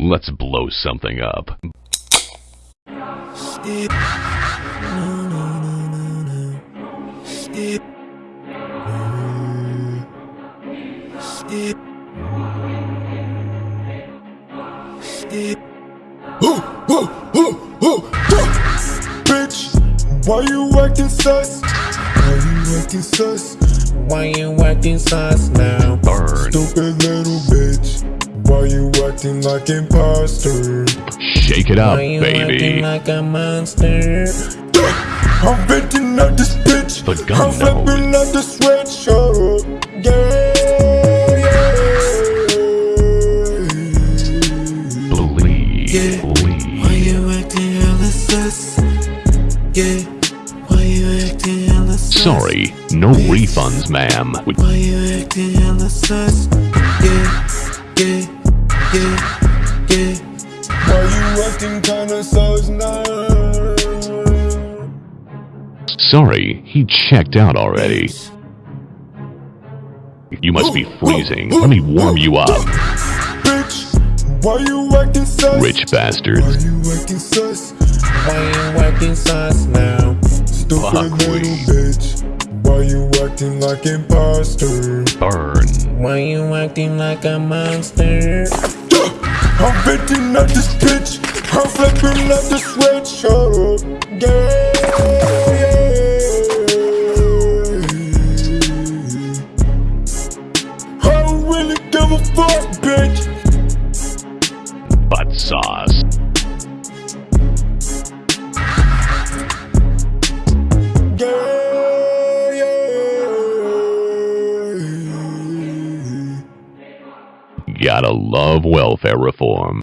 Let's blow something up. Bitch, why you acting sus? Why you acting sus? Why you acting sus now? Burn. Stupid acting like imposter? Shake it up, Why you acting baby. like a monster? I'm venting out this bitch. The gun I'm flipping out the sweatshirt. Yeah, yeah. Believe. Yeah. Why Believe. you acting hella sus? Yeah. Why you acting hella sus? Sorry, no refunds, ma'am. Why you acting hella sus? Yeah. Yeah. Yeah. Yeah. Why you acting kinda now? Sorry, he checked out already. You must be freezing. Let me warm you up, Bitch, why you acting sus? rich Why bastards. you acting sus? Why you acting sus now? Stupid little bitch. Why you acting like imposter? Burn. Why you acting like a monster? I'm venting out this bitch. I'm flipping out the sweatshirt. Yeah, yeah. I don't really give a fuck, bitch. Butt sauce. Gotta love welfare reform.